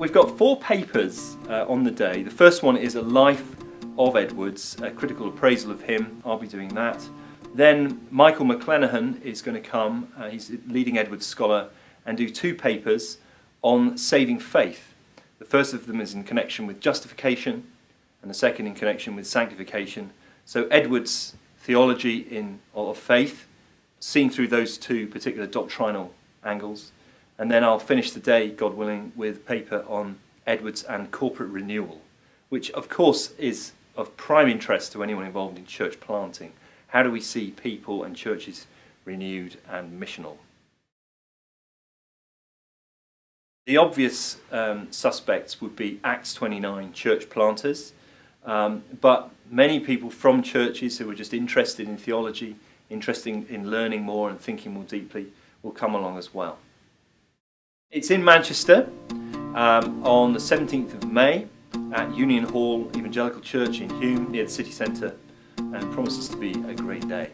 we've got four papers uh, on the day. The first one is a life of Edwards, a critical appraisal of him. I'll be doing that. Then Michael McClenahan is going to come, uh, he's a leading Edwards scholar, and do two papers on saving faith. The first of them is in connection with justification, and the second in connection with sanctification. So Edwards' theology in, of faith, seen through those two particular doctrinal angles. And then I'll finish the day, God willing, with a paper on Edwards and corporate renewal, which of course is of prime interest to anyone involved in church planting. How do we see people and churches renewed and missional? The obvious um, suspects would be Acts 29 church planters, um, but many people from churches who are just interested in theology, interested in learning more and thinking more deeply, will come along as well. It's in Manchester um, on the 17th of May at Union Hall Evangelical Church in Hulme near the city centre and promises to be a great day.